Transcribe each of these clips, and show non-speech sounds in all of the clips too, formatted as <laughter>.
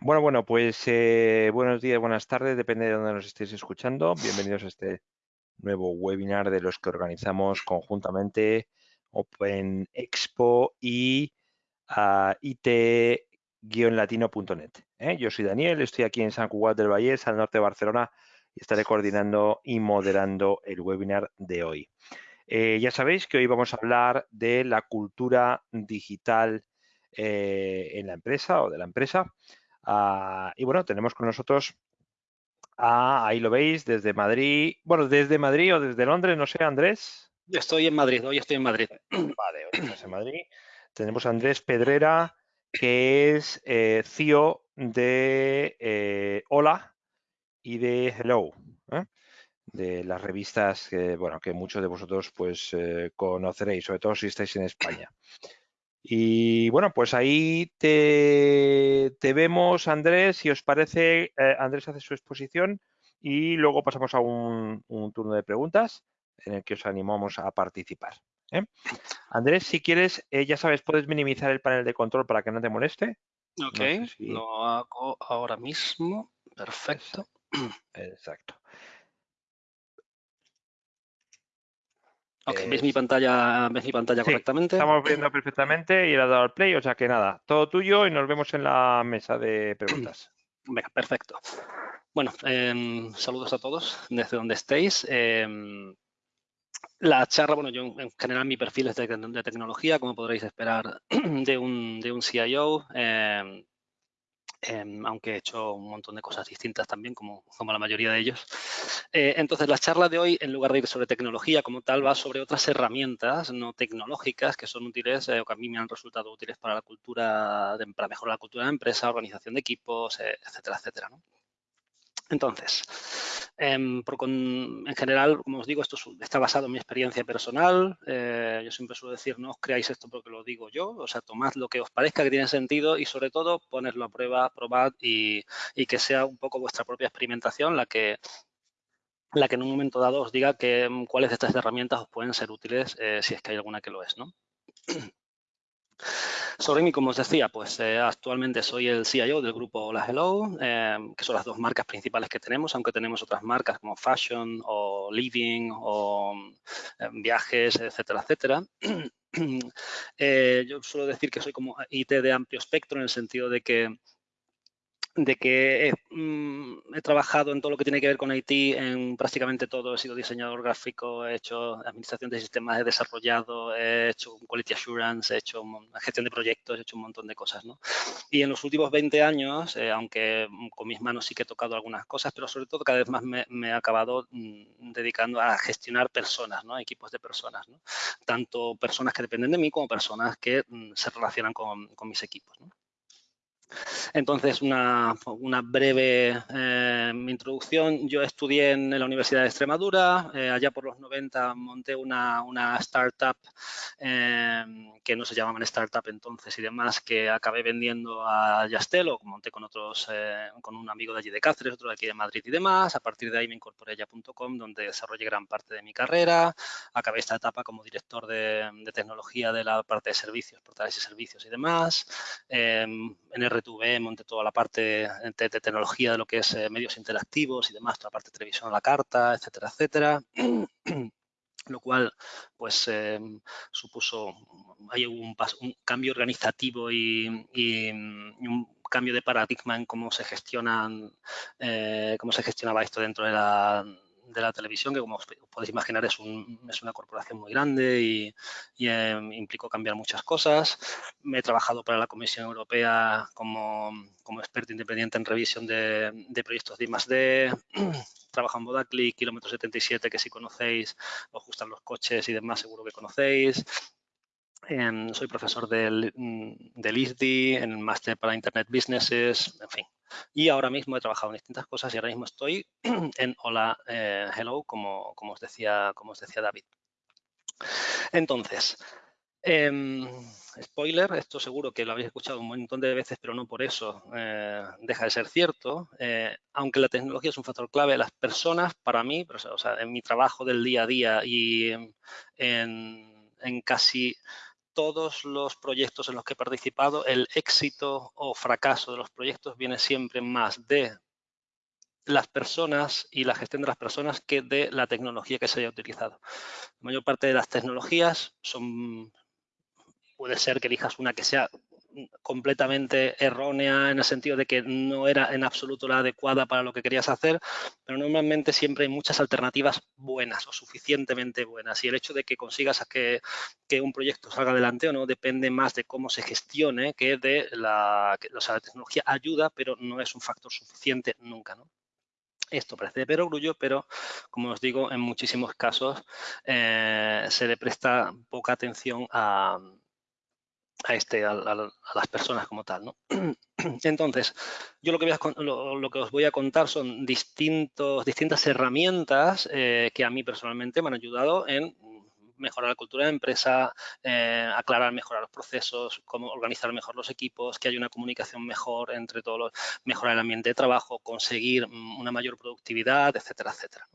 Bueno, bueno, pues eh, buenos días, buenas tardes, depende de dónde nos estéis escuchando. Bienvenidos a este nuevo webinar de los que organizamos conjuntamente Open Expo y uh, it-latino.net. ¿eh? Yo soy Daniel, estoy aquí en San Cugat del Vallés, al norte de Barcelona, y estaré coordinando y moderando el webinar de hoy. Eh, ya sabéis que hoy vamos a hablar de la cultura digital eh, en la empresa o de la empresa. Ah, y bueno, tenemos con nosotros, ahí lo veis, desde Madrid, bueno, desde Madrid o desde Londres, no sé, Andrés. Yo estoy en Madrid, hoy estoy en Madrid. Vale, hoy estás en Madrid. Tenemos a Andrés Pedrera, que es eh, CEO de eh, Hola y de Hello, ¿eh? de las revistas que, bueno, que muchos de vosotros pues conoceréis, sobre todo si estáis en España. Y bueno, pues ahí te, vemos, Andrés, si os parece, eh, Andrés hace su exposición y luego pasamos a un, turno de preguntas en el que os animamos a participar. ¿eh? Andrés, si quieres, eh, ya sabes, puedes minimizar el panel de control para que no te moleste. Ok, lo hago ahora mismo. Perfecto. Exacto. Ok, ¿ves mi pantalla, ¿ves mi pantalla correctamente? Estamos viendo perfectamente y le ha dado al play, o sea que nada, todo tuyo y nos vemos en la mesa de <clears throat> preguntas. Venga, perfecto. Bueno, em, saludos a todos desde donde estéis. Em, la charla, bueno, yo en general mi perfil es de, tecnología, como podréis esperar <clears throat> de un, de un CIO. Em, aunque he hecho un montón de cosas distintas también, como, como la mayoría de ellos. Eh, entonces, la charla de hoy, en lugar de ir sobre tecnología como tal, va sobre otras herramientas no tecnológicas que son útiles eh, o que a mí me han resultado útiles para la cultura, para mejorar la cultura de la empresa, organización de equipos, eh, etcétera, etcétera. ¿no? Entonces, em, en general, como os digo, esto está basado en mi experiencia personal. Eh, yo siempre suelo decir, no os creáis esto porque lo digo yo. O sea, tomad lo que os parezca que tiene sentido y sobre todo ponerlo a prueba, probad y, que sea un poco vuestra propia experimentación la que la que en un momento dado os diga que, mm, cuáles de estas herramientas os pueden ser útiles eh, si es que hay alguna que lo es. ¿no? Sobre mí, como os decía, pues eh, actualmente soy el CIO del grupo Hola Hello, eh, que son las dos marcas principales que tenemos, aunque tenemos otras marcas como Fashion o Living o eh, Viajes, etcétera, etcétera. <clears throat> yo suelo decir que soy como IT de amplio espectro en el sentido de que de que mm, he, trabajado en todo lo que tiene que ver con IT, en prácticamente todo. He sido diseñador gráfico, he hecho administración de sistemas, he desarrollado, he hecho quality assurance, he hecho gestión de proyectos, he hecho un montón de cosas. ¿no? Y en los últimos 20 años, eh, aunque con mis manos sí que he tocado algunas cosas, pero sobre todo cada vez más me, he acabado mm, dedicando a gestionar personas, ¿no? equipos de personas. ¿no? Tanto personas que dependen de mí como personas que mm, se relacionan con, con mis equipos. Entonces, una, breve eh, introducción. Yo estudié en la Universidad de Extremadura. Eh, allá por los 90 monté una, startup eh, que no se llamaban startup entonces y demás, que acabé vendiendo a Yastel o monté con otros, con un amigo de allí de Cáceres, otro de aquí de Madrid y demás. A partir de ahí me incorporé a ya.com, donde desarrollé gran parte de mi carrera. Acabé esta etapa como director de, tecnología de la parte de servicios, portales y servicios y demás. en el tuve, monté toda la parte de, tecnología de lo que es eh, medios interactivos y demás, toda la parte de televisión a la carta, etcétera, etcétera. <clears throat> lo cual pues em, supuso hay un, un, cambio organizativo y, un cambio de paradigma en cómo se gestionan eh, cómo se gestionaba esto dentro de la, de la televisión, que como os podéis imaginar es, una corporación muy grande y, em, implicó cambiar muchas cosas. Me he trabajado para la Comisión Europea como, experto independiente en revisión de, de proyectos de I+.D. <clears throat> Trabajo en Bodacli, kilómetro 77, que si conocéis, os gustan los coches y demás, seguro que conocéis. Em, soy profesor del, del ISDI, en el máster para Internet Businesses, en fin, y ahora mismo he trabajado en distintas cosas y ahora mismo estoy <clears throat> en Hola eh, Hello, como, como, os decía, como os decía David. Entonces, em, spoiler, esto seguro que lo habéis escuchado un montón de veces, pero no por eso eh, deja de ser cierto. Eh, aunque la tecnología es un factor clave, las personas, para mí, en mi trabajo del día a día y en, en casi todos los proyectos en los que he participado, el éxito o fracaso de los proyectos viene siempre más de las personas y la gestión de las personas que de la tecnología que se haya utilizado. La mayor parte de las tecnologías son, puede ser que elijas una que sea completamente errónea en el sentido de que no era en absoluto la adecuada para lo que querías hacer, pero normalmente siempre hay muchas alternativas buenas o suficientemente buenas y el hecho de que consigas que, que un proyecto salga adelante o no depende más de cómo se gestione que de la, tecnología ayuda, pero no es un factor suficiente nunca, ¿no? Esto parece de perogrullo, pero como os digo, en muchísimos casos eh, se le presta poca atención a, a, este, a, las personas como tal. ¿no? <clears throat> Entonces, yo lo que, lo, que, os voy a contar son distintos, distintas herramientas eh, que a mí personalmente me han ayudado en mejorar la cultura de empresa, eh, aclarar, mejorar los procesos, cómo organizar mejor los equipos, que haya una comunicación mejor entre todos, los, mejorar el ambiente de trabajo, conseguir mm, una mayor productividad, etcétera, etcétera.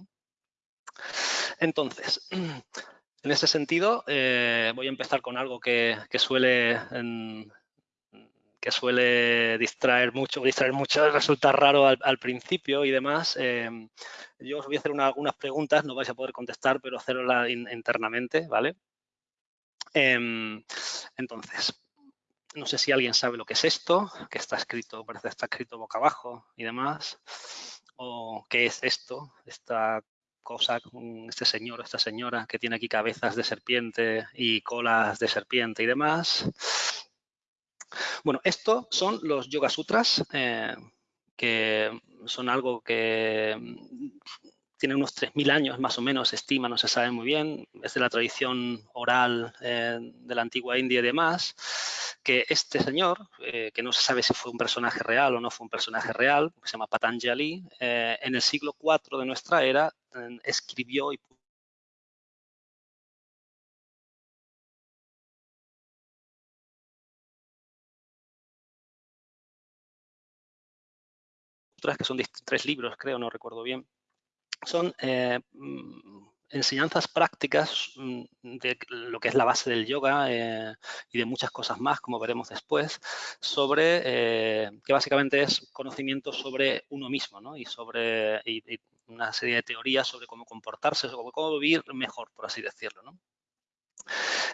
Entonces, <clears throat> en ese sentido, eh, voy a empezar con algo que, suele que suele distraer mucho, distraer mucho, <laughs> resulta raro al, principio y demás. Em, yo os voy a hacer algunas preguntas, no vais a poder contestar, pero hacerlas internamente, ¿vale? Em, entonces, no sé si alguien sabe lo que es esto, que está escrito, parece que está escrito boca abajo y demás, o qué es esto, esta cosa, este señor o esta señora que tiene aquí cabezas de serpiente y colas de serpiente y demás. Bueno, estos son los Yoga Sutras, eh, que son algo que mm, tiene unos 3.000 años más o menos, se estima, no se sabe muy bien, es de la tradición oral eh, de la antigua India y demás, que este señor, eh, que no se sabe si fue un personaje real o no fue un personaje real, que se llama Patanjali, en el siglo IV de nuestra era escribió y que son tres libros, creo, no recuerdo bien, son eh, mm, enseñanzas prácticas mm, de lo que es la base del yoga eh, y de muchas cosas más, como veremos después, sobre, eh, que básicamente es conocimiento sobre uno mismo, ¿no? Y sobre una serie de teorías sobre cómo comportarse, sobre cómo vivir mejor, por así decirlo, ¿no?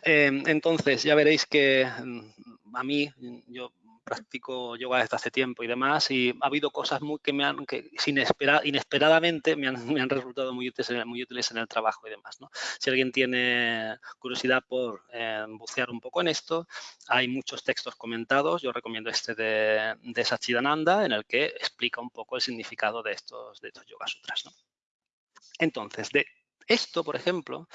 entonces, ya veréis que mm, a mí, yo practico yoga desde hace tiempo y demás, y ha habido cosas muy que me han, que sin inesperadamente me han, <laughs> me han, resultado muy útiles, muy útiles en el trabajo y demás. ¿no? Si alguien tiene curiosidad por eh, bucear un poco en esto, hay muchos textos comentados. Yo recomiendo este de, de Sachidananda, en el que explica un poco el significado de estos, de estos yoga sutras. ¿no? Entonces, de esto, por ejemplo,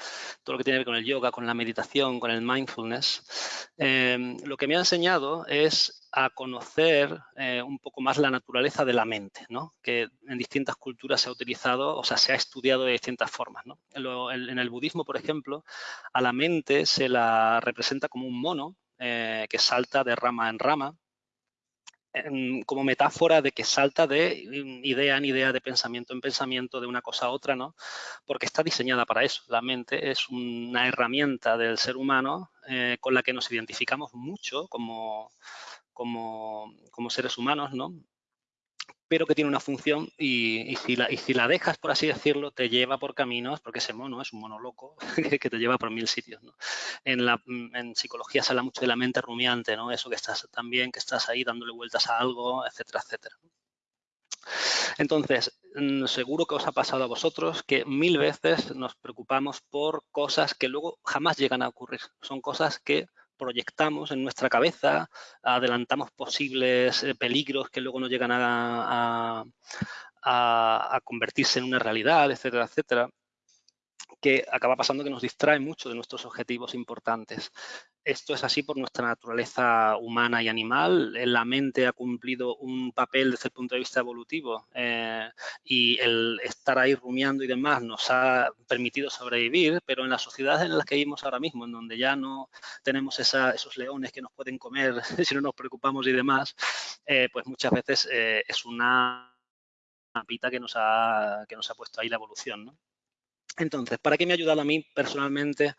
todo lo que tiene que ver con el yoga, con la meditación, con el mindfulness, em, lo que me ha enseñado es a conocer eh, un poco más la naturaleza de la mente, ¿no? que en distintas culturas se ha utilizado, o sea, se ha estudiado de distintas formas. En, el budismo, por ejemplo, a la mente se la representa como un mono eh, que salta de rama en rama, como metáfora de que salta de mm, idea en idea, de pensamiento en pensamiento, de una cosa a otra, ¿no? Porque está diseñada para eso. La mente es una herramienta del ser humano eh, con la que nos identificamos mucho como, como, como seres humanos, ¿no? Pero que tiene una función y, si la, dejas, por así decirlo, te lleva por caminos, porque ese mono es un mono loco <laughs> que te lleva por mil sitios. en, psicología se habla mucho de la mente rumiante, ¿no? eso que estás también, que estás ahí dándole vueltas a algo, etcétera, etcétera. Entonces, mm, seguro que os ha pasado a vosotros que mil veces nos preocupamos por cosas que luego jamás llegan a ocurrir. Son cosas que proyectamos en nuestra cabeza, adelantamos posibles eh, peligros que luego no llegan a, a, convertirse en una realidad, etcétera, etcétera que acaba pasando que nos distrae mucho de nuestros objetivos importantes. Esto es así por nuestra naturaleza humana y animal. La mente ha cumplido un papel desde el punto de vista evolutivo eh, y el estar ahí rumiando y demás nos ha permitido sobrevivir, pero en las sociedades en las que vivimos ahora mismo, en donde ya no tenemos esos leones que nos pueden comer <laughs> si no nos preocupamos y demás, eh, pues muchas veces eh, es una pita que nos, ha, que nos ha puesto ahí la evolución. Entonces, ¿para qué me ha ayudado a mí personalmente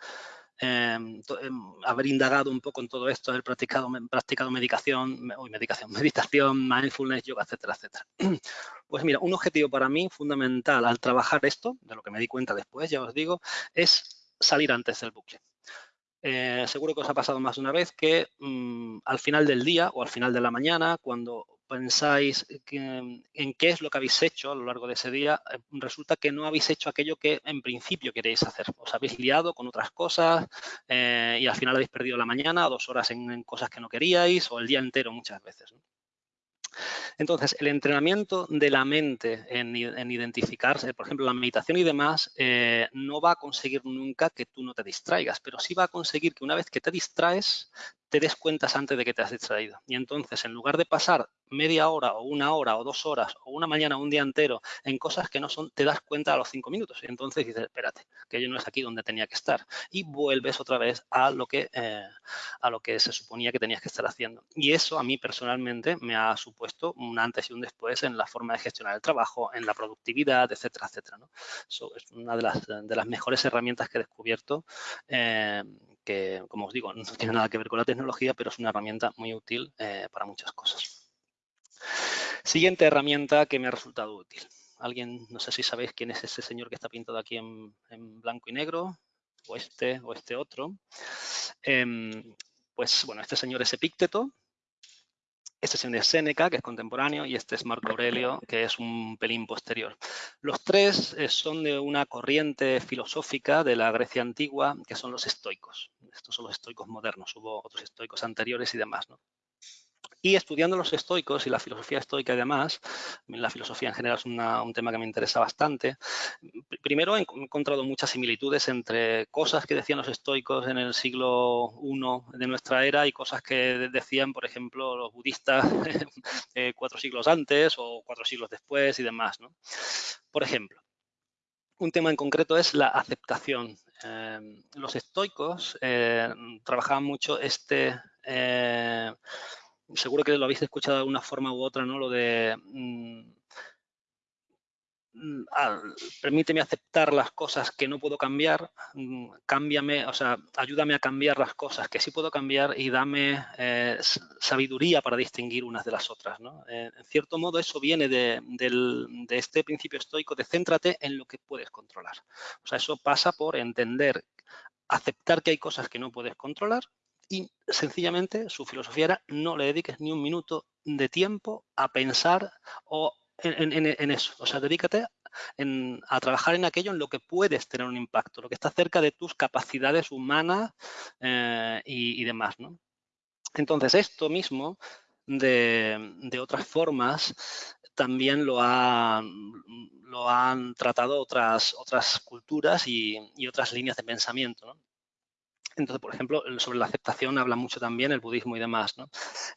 em, em, haber indagado un poco en todo esto, haber practicado, medicación, medicación, <laughs> meditación, mindfulness, yoga, etcétera, etcétera. <clears throat> Pues mira, un objetivo para mí fundamental al trabajar esto, de lo que me di cuenta después, ya os digo, es salir antes del bucle. Eh, seguro que os ha pasado más de una vez que mm, al final del día o al final de la mañana, cuando pensáis en qué es lo que habéis hecho a lo largo de ese día, eh, resulta que no habéis hecho aquello que en principio queréis hacer. Os habéis liado con otras cosas eh, y al final habéis perdido la mañana, dos horas en, cosas que no queríais o el día entero muchas veces. Entonces, el entrenamiento de la mente en, identificarse, por ejemplo, la meditación y demás, eh, no va a conseguir nunca que tú no te distraigas, pero sí va a conseguir que una vez que te distraes, te des cuentas antes de que te has distraído. Y entonces, en lugar de pasar media hora o una hora o dos horas o una mañana o un día entero en cosas que no son, te das cuenta a los cinco minutos. Y entonces dices, espérate, que yo no es aquí donde tenía que estar. Y vuelves otra vez a lo que, eh, a lo que se suponía que tenías que estar haciendo. Y eso a mí personalmente me ha supuesto un antes y un después en la forma de gestionar el trabajo, en la productividad, etcétera, etcétera. ¿no? Eso es una de las, de las mejores herramientas que he descubierto eh, que, como os digo, <laughs> no tiene nada que ver con la tecnología, pero es una herramienta muy útil eh, para muchas cosas. Siguiente herramienta que me ha resultado útil. Alguien, no sé si sabéis quién es ese señor que está pintado aquí en, blanco y negro, o este, o este otro. Em, pues bueno, este señor es Epícteto, este señor es Séneca, que es contemporáneo, y este es Marco Aurelio, que es un pelín posterior. Los tres eh, son de una corriente filosófica de la Grecia antigua, que son los estoicos. Estos son los estoicos modernos, hubo otros estoicos anteriores y demás. ¿no? Y estudiando los estoicos y la filosofía estoica y demás, la filosofía en general es un tema que me interesa bastante, primero he encontrado muchas similitudes entre cosas que decían los estoicos en el siglo I de nuestra era y cosas que decían, por ejemplo, los budistas <laughs> eh, cuatro siglos antes o cuatro siglos después y demás. Por ejemplo, un tema en concreto es la aceptación. Em, los estoicos eh, trabajaban mucho este eh, seguro que lo habéis escuchado de alguna forma u otra, ¿no? Lo de mm, permíteme aceptar las cosas que no puedo cambiar, mm, cámbiame, o sea, ayúdame a cambiar las cosas que sí puedo cambiar y dame eh, sabiduría para distinguir unas de las otras. ¿no? Eh, en cierto modo, eso viene de, de, este principio estoico de céntrate en lo que puedes controlar. O sea, eso pasa por entender, aceptar que hay cosas que no puedes controlar y sencillamente su filosofía era no le dediques ni un minuto de tiempo a pensar o en, eso. O sea, dedícate a trabajar en aquello en lo que puedes tener un impacto, lo que está cerca de tus capacidades humanas eh, y, demás. ¿no? Entonces, esto mismo de, otras formas también lo, han tratado otras, otras culturas y, y, otras líneas de pensamiento. ¿no? Entonces, por ejemplo, sobre la aceptación habla mucho también el budismo y demás.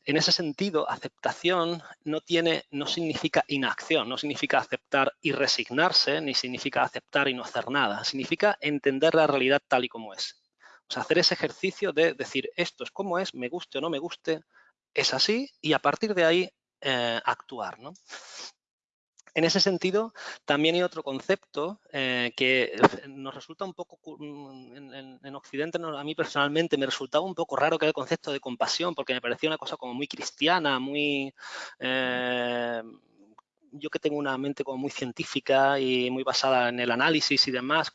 En ese sentido, aceptación no, tiene, no significa inacción, no significa aceptar y resignarse, ni significa aceptar y no hacer nada. Significa entender la realidad tal y como es. O sea, hacer ese ejercicio de decir esto es como es, me guste o no me guste, es así y a partir de ahí eh, actuar. En ese sentido, también hay otro concepto eh, que nos resulta un poco, mm, en, Occidente, a mí personalmente me resultaba un poco raro que era el concepto de compasión, porque me parecía una cosa como muy cristiana, muy... Eh, yo que tengo una mente como muy científica y muy basada en el análisis y demás,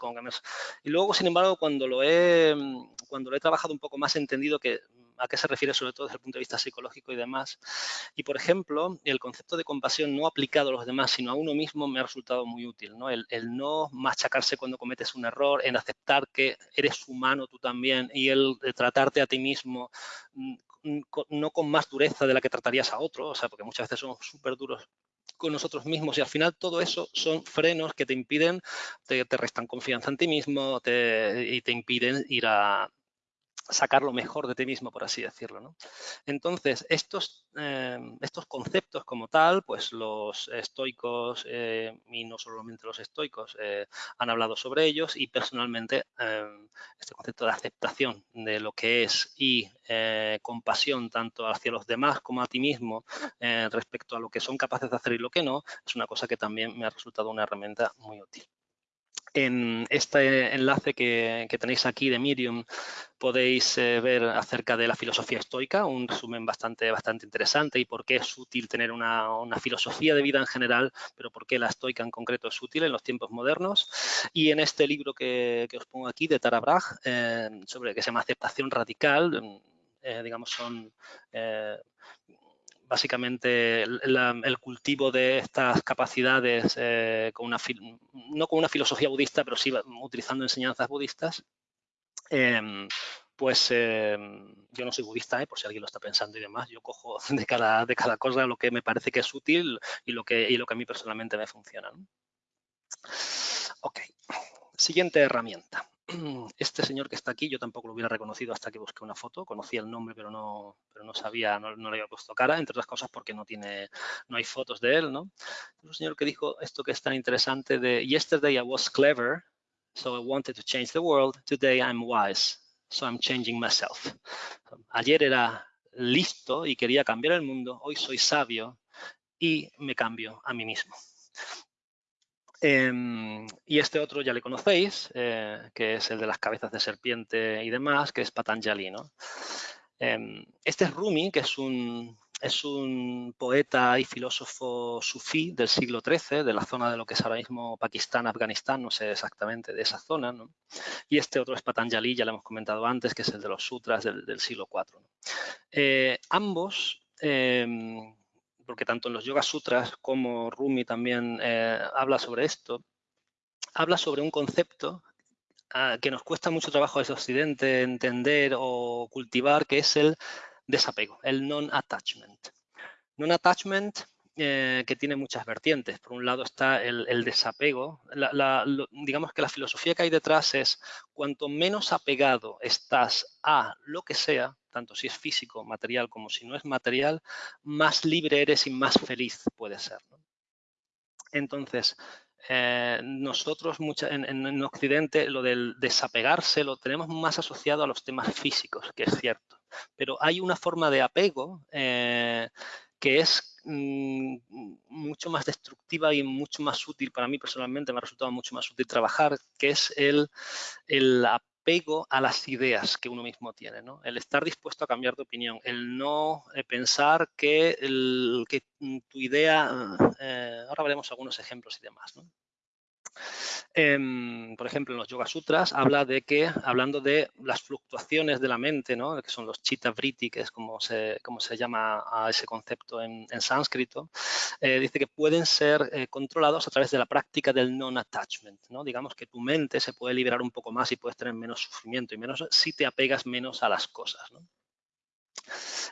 y luego, sin embargo, cuando lo he, cuando lo he trabajado un poco más, he entendido que a qué se refiere sobre todo desde el punto de vista psicológico y demás. Y, por ejemplo, el concepto de compasión no aplicado a los demás, sino a uno mismo, me ha resultado muy útil. ¿no? El, no machacarse cuando cometes un error, en aceptar que eres humano tú también y el de tratarte a ti mismo mm, no con más dureza de la que tratarías a otro, o sea, porque muchas veces somos súper duros con nosotros mismos y al final todo eso son frenos que te impiden, te, restan confianza en ti mismo y te impiden ir a, sacar lo mejor de ti mismo, por así decirlo. Entonces, estos, em, estos conceptos como tal, pues los estoicos, eh, y no solamente los estoicos, eh, han hablado sobre ellos y personalmente este concepto de aceptación de lo que es y eh, compasión tanto hacia los demás como a ti mismo respecto a lo que son capaces de hacer y lo que no, es una cosa que también me ha resultado una herramienta muy útil. En este enlace que, tenéis aquí de Medium podéis eh, ver acerca de la filosofía estoica, un resumen bastante, bastante interesante y por qué es útil tener una, filosofía de vida en general, pero por qué la estoica en concreto es útil en los tiempos modernos. Y en este libro que, os pongo aquí de Tara Brach, eh, sobre que se llama Aceptación Radical, eh, digamos, son básicamente el, cultivo de estas capacidades, eh, con una, no con una filosofía budista, pero sí utilizando enseñanzas budistas, em, pues em, yo no soy budista, eh, por si alguien lo está pensando y demás, yo cojo <laughs> de cada, de cada cosa lo que me parece que es útil y lo que, y lo que a mí personalmente me funciona. Ok, siguiente herramienta. <clears throat> este señor que está aquí, yo tampoco lo hubiera reconocido hasta que busqué una foto, conocía el nombre pero no, pero no sabía, no, le había puesto cara, entre otras cosas porque no tiene, no hay fotos de él, ¿no? un señor que dijo esto que es tan interesante de Yesterday I was clever, so I wanted to change the world, today I'm wise, so I'm changing myself. Ayer era listo y quería cambiar el mundo, hoy soy sabio y me cambio a mí mismo. Em, y este otro ya le conocéis, eh, que es el de las cabezas de serpiente y demás, que es Patanjali. ¿no? Em, este es Rumi, que es un, poeta y filósofo sufí del siglo XIII, de la zona de lo que es ahora mismo Pakistán, Afganistán, no sé exactamente de esa zona. ¿no? Y este otro es Patanjali, ya lo hemos comentado antes, que es el de los sutras del, siglo IV. Eh, ambos em, porque tanto en los Yoga Sutras como Rumi también eh, habla sobre esto, habla sobre un concepto ah, que nos cuesta mucho trabajo desde Occidente entender o cultivar, que es el desapego, el non-attachment. Non-attachment eh, que tiene muchas vertientes. Por un lado está el, desapego. digamos que la filosofía que hay detrás es cuanto menos apegado estás a lo que sea, tanto si es físico, material, como si no es material, más libre eres y más feliz puedes ser. Entonces, eh, nosotros en, Occidente lo del desapegarse lo tenemos más asociado a los temas físicos, que es cierto. Pero hay una forma de apego eh, que es mm, mucho más destructiva y mucho más útil para mí personalmente, me ha resultado mucho más útil trabajar, que es el, el apego a las ideas que uno mismo tiene, ¿no? el estar dispuesto a cambiar de opinión, el no eh, pensar que, el, que tu idea, eh, ahora veremos algunos ejemplos y demás. Em, por ejemplo, en los Yoga Sutras habla de que, hablando de las fluctuaciones de la mente, que son los chitta vritti, que es como se, como se llama a ese concepto en, sánscrito, eh, dice que pueden ser eh, controlados a través de la práctica del non-attachment. ¿no? Digamos que tu mente se puede liberar un poco más y puedes tener menos sufrimiento y menos si te apegas menos a las cosas.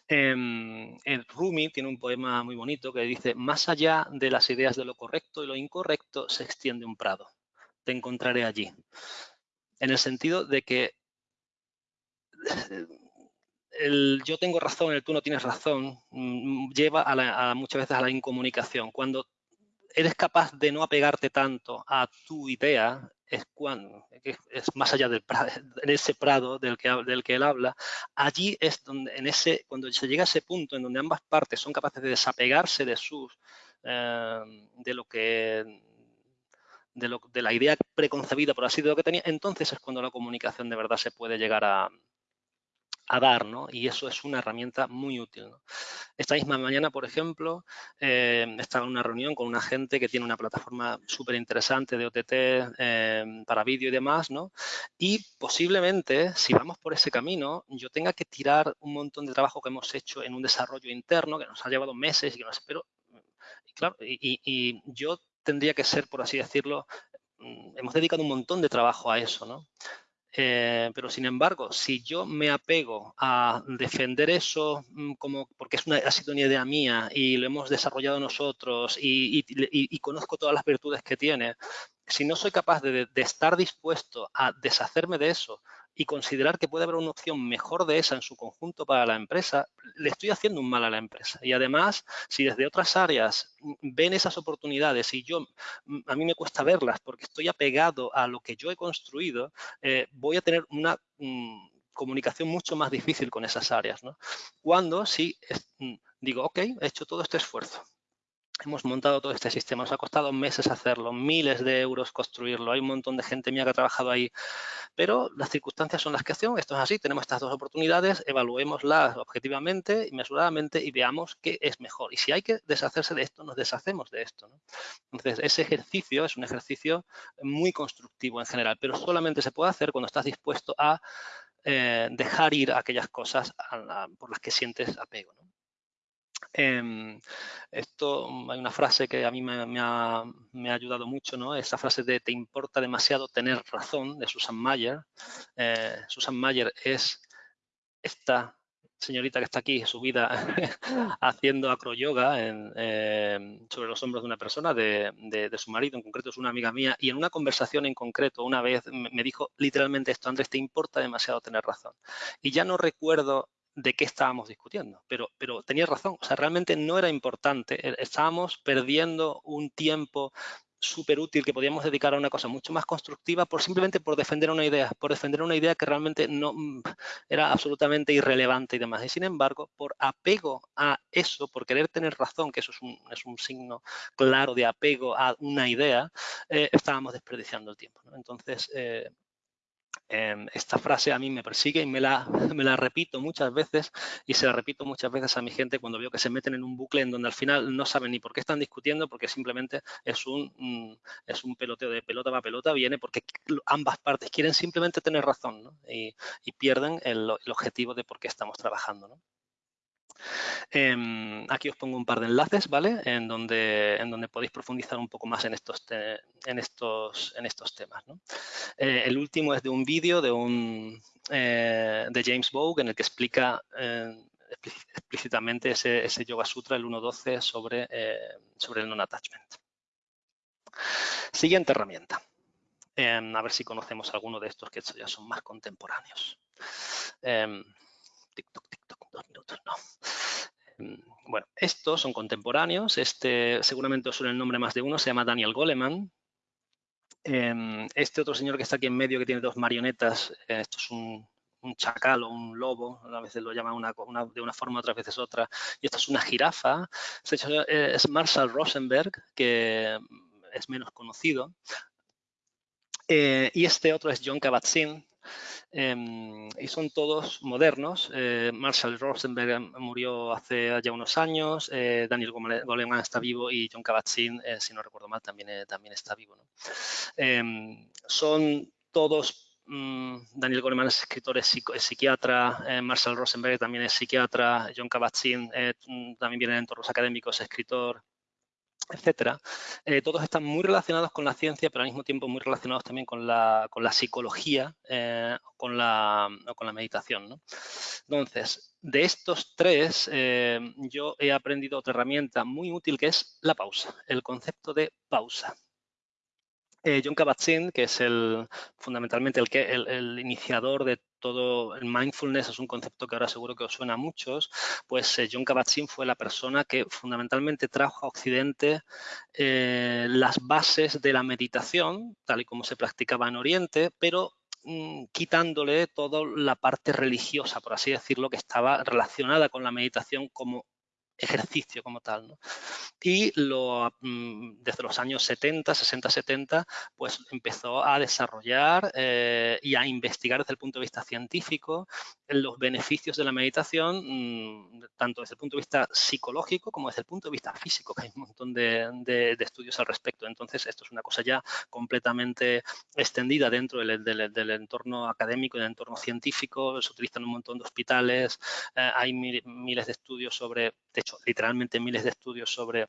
Em, Rumi tiene un poema muy bonito que dice, más allá de las ideas de lo correcto y lo incorrecto se extiende un prado. Te encontraré allí. En el sentido de que el yo tengo razón, el tú no tienes razón, mm, lleva a, muchas veces a la incomunicación. Cuando eres capaz de no apegarte tanto a tu idea, es, es más allá del <laughs> en ese prado del que, él habla, allí es donde, cuando se llega a ese punto en donde ambas partes son capaces de desapegarse de sus, eh, de lo que, de, la idea preconcebida, por así de lo que tenía, entonces es cuando la comunicación de verdad se puede llegar a, dar, ¿no? Y eso es una herramienta muy útil. Esta misma mañana, por ejemplo, eh, estaba en una reunión con una gente que tiene una plataforma súper interesante de OTT eh, para vídeo y demás, ¿no? Y posiblemente, si vamos por ese camino, yo tenga que tirar un montón de trabajo que hemos hecho en un desarrollo interno que nos ha llevado meses y que nos espero. Y yo tendría que ser, por así decirlo, mm, hemos dedicado un montón de trabajo a eso, ¿no? Eh, pero sin embargo, si yo me apego a defender eso mm, como porque es una, ha sido una idea mía y lo hemos desarrollado nosotros y, conozco todas las virtudes que tiene, si no soy capaz de, estar dispuesto a deshacerme de eso y considerar que puede haber una opción mejor de esa en su conjunto para la empresa, le estoy haciendo un mal a la empresa. Y además, si desde otras áreas ven esas oportunidades y yo, a mí me cuesta verlas porque estoy apegado a lo que yo he construido, eh, voy a tener una mm, comunicación mucho más difícil con esas áreas. Cuando sí mm, digo, ok, he hecho todo este esfuerzo, Hemos montado todo este sistema, nos ha costado meses hacerlo, miles de euros construirlo, hay un montón de gente mía que ha trabajado ahí, pero las circunstancias son las que hacen, esto es así, tenemos estas dos oportunidades, evaluémoslas objetivamente y mesuradamente y veamos qué es mejor. Y si hay que deshacerse de esto, nos deshacemos de esto. Entonces, ese ejercicio es un ejercicio muy constructivo en general, pero solamente se puede hacer cuando estás dispuesto a eh, dejar ir aquellas cosas por las que sientes apego. Em, esto, mm, hay una frase que a mí me, ha, ayudado mucho, ¿no? Esa frase de te importa demasiado tener razón, de Susan Mayer. Eh, Susan Mayer es esta señorita que está aquí subida <laughs> haciendo acroyoga eh, sobre los hombros de una persona, de, de, su marido, en concreto es una amiga mía, y en una conversación en concreto una vez me dijo literalmente esto, Andrés, te importa demasiado tener razón. Y ya no recuerdo de qué estábamos discutiendo, pero, pero tenía razón, o sea, realmente no era importante, e, estábamos perdiendo un tiempo súper útil que podíamos dedicar a una cosa mucho más constructiva por simplemente por defender una idea, por defender una idea que realmente no mm, era absolutamente irrelevante y demás. Y sin embargo, por apego a eso, por querer tener razón, que eso es un, es un signo claro de apego a una idea, eh, estábamos desperdiciando el tiempo. Entonces, eh, Em, esta frase a mí me persigue y <laughs> me la, repito muchas veces y se la repito muchas veces a mi gente cuando veo que se meten en un bucle en donde al final no saben ni por qué están discutiendo porque simplemente es un, es un peloteo de pelota va pelota, viene porque ambas partes quieren simplemente tener razón y, pierden el, objetivo de por qué estamos trabajando. Em, aquí os pongo un par de enlaces, ¿vale? En donde, en donde podéis profundizar un poco más en estos, en estos, en estos temas. Eh, el último es de un vídeo de, eh, de James Bogue en el que explica eh, explícitamente ese, Yoga Sutra, el 1.12, sobre, sobre el non-attachment. Siguiente herramienta. Em, a ver si conocemos alguno de estos que ya son más contemporáneos. TikTok, TikTok, dos minutos, no. Em, bueno, estos son contemporáneos. Este seguramente os el nombre más de uno, se llama Daniel Goleman. Em, este otro señor que está aquí en medio, que tiene dos marionetas, eh, esto es un, chacal o un lobo, a veces lo llaman de una forma, otras veces otra, y esto es una jirafa. Eh, es Marshall Rosenberg, que es menos conocido. Eh, y este otro es John Kabat-Zinn, y son todos modernos. Eh, Marshall Rosenberg murió hace ya unos años, eh, Daniel Goleman está vivo y John Kabat-Zinn, eh, si no recuerdo mal, también, también está vivo. Em, son todos mm, Daniel Goleman es escritor, es, psiquiatra, Marshall Rosenberg también es psiquiatra, John Kabat-Zinn también viene de entornos académicos, escritor, etcétera, eh, todos están muy relacionados con la ciencia, pero al mismo tiempo muy relacionados también con la, con la psicología eh, con la, o con la meditación. Entonces, de estos tres, eh, yo he aprendido otra herramienta muy útil que es la pausa, el concepto de pausa. John Kabat-Zinn, que es el, fundamentalmente el, que, el iniciador de todo el mindfulness es un concepto que ahora seguro que os suena a muchos, pues eh, John Kabat-Zinn fue la persona que fundamentalmente trajo a Occidente eh, las bases de la meditación, tal y como se practicaba en Oriente, pero mm, quitándole toda la parte religiosa, por así decirlo, que estaba relacionada con la meditación como ejercicio como tal. ¿no? Y lo, mm, desde los años 70, 60, 70, pues empezó a desarrollar eh, y a investigar desde el punto de vista científico los beneficios de la meditación, mm, tanto desde el punto de vista psicológico como desde el punto de vista físico, que hay un montón de, de, estudios al respecto. Entonces, esto es una cosa ya completamente extendida dentro del, del, entorno académico y del entorno científico. Se utilizan un montón de hospitales, eh, hay miles de estudios sobre, hecho literalmente miles de estudios sobre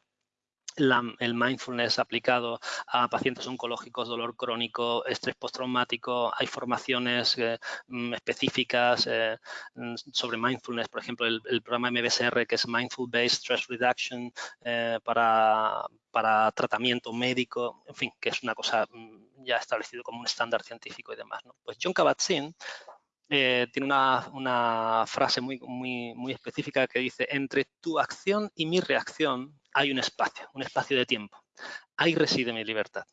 el mindfulness aplicado a pacientes oncológicos, dolor crónico, estrés postraumático. Hay formaciones eh, mm, específicas eh, mm, sobre mindfulness, por ejemplo, el, programa MBSR, que es Mindful Based Stress Reduction eh, para, para, tratamiento médico, en fin, que es una cosa mm, ya establecido como un estándar científico y demás. Pues John Kabat-Zinn eh, tiene una, frase muy, muy, muy específica que dice, entre tu acción y mi reacción hay un espacio, un espacio de tiempo. Ahí reside mi libertad.